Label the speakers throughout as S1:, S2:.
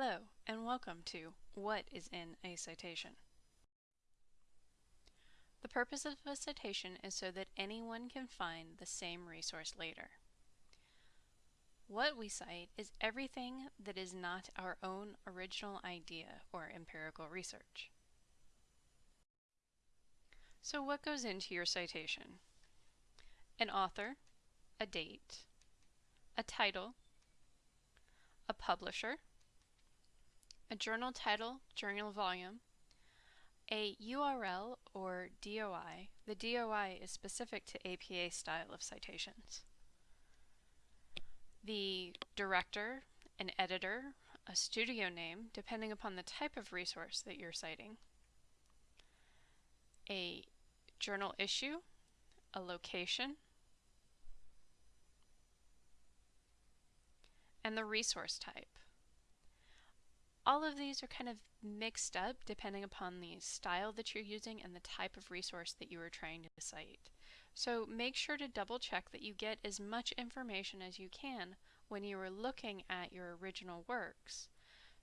S1: Hello, and welcome to What is in a Citation? The purpose of a citation is so that anyone can find the same resource later. What we cite is everything that is not our own original idea or empirical research. So what goes into your citation? An author, a date, a title, a publisher, a journal title, journal volume, a URL or DOI. The DOI is specific to APA style of citations. The director, an editor, a studio name, depending upon the type of resource that you're citing, a journal issue, a location, and the resource type. All of these are kind of mixed up depending upon the style that you're using and the type of resource that you are trying to cite. So make sure to double check that you get as much information as you can when you are looking at your original works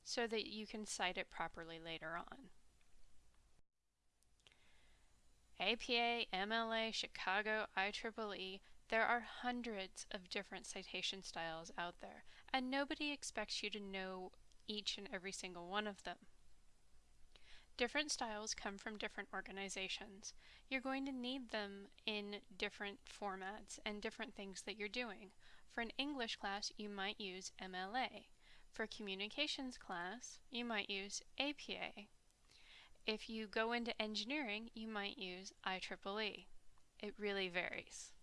S1: so that you can cite it properly later on. APA, MLA, Chicago, IEEE, there are hundreds of different citation styles out there, and nobody expects you to know each and every single one of them. Different styles come from different organizations. You're going to need them in different formats and different things that you're doing. For an English class, you might use MLA. For communications class, you might use APA. If you go into engineering, you might use IEEE. It really varies.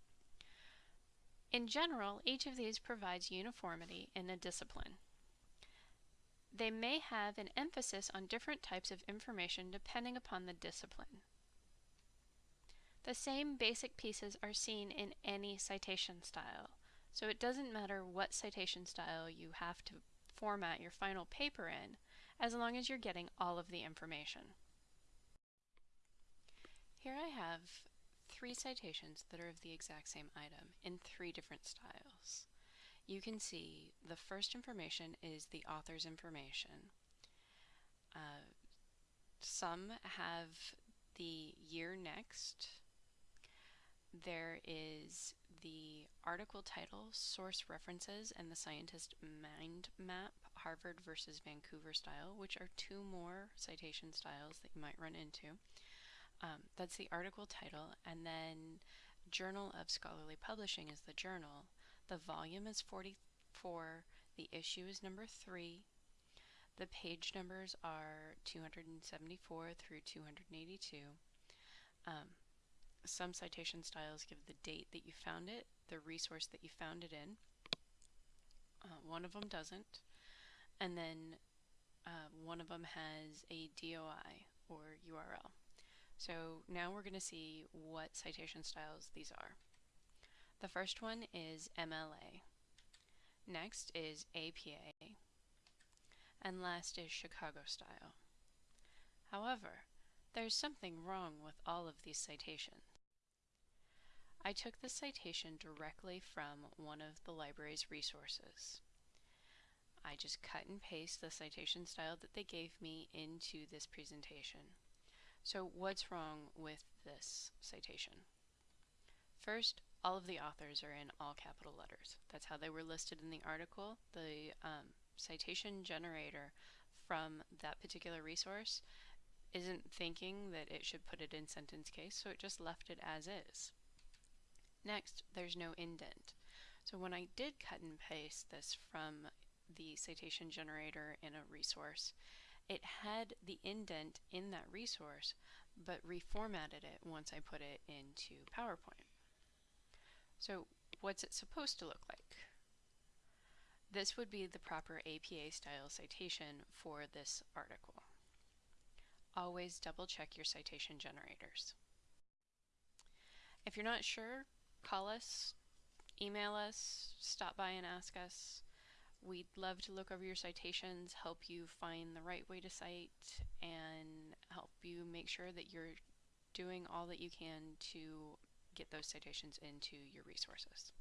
S1: In general, each of these provides uniformity in a discipline. They may have an emphasis on different types of information depending upon the discipline. The same basic pieces are seen in any citation style, so it doesn't matter what citation style you have to format your final paper in, as long as you're getting all of the information. Here I have three citations that are of the exact same item in three different styles you can see the first information is the author's information. Uh, some have the year next. There is the article title, source references, and the scientist mind map, Harvard versus Vancouver style, which are two more citation styles that you might run into. Um, that's the article title, and then Journal of Scholarly Publishing is the journal. The volume is 44, the issue is number 3, the page numbers are 274 through 282. Um, some citation styles give the date that you found it, the resource that you found it in. Uh, one of them doesn't. And then uh, one of them has a DOI or URL. So now we're going to see what citation styles these are. The first one is MLA. Next is APA. And last is Chicago style. However, there's something wrong with all of these citations. I took this citation directly from one of the library's resources. I just cut and paste the citation style that they gave me into this presentation. So what's wrong with this citation? First, all of the authors are in all capital letters. That's how they were listed in the article. The um, citation generator from that particular resource isn't thinking that it should put it in sentence case, so it just left it as is. Next, there's no indent. So when I did cut and paste this from the citation generator in a resource, it had the indent in that resource, but reformatted it once I put it into PowerPoint. So what's it supposed to look like? This would be the proper APA style citation for this article. Always double check your citation generators. If you're not sure, call us, email us, stop by and ask us. We'd love to look over your citations, help you find the right way to cite, and help you make sure that you're doing all that you can to get those citations into your resources.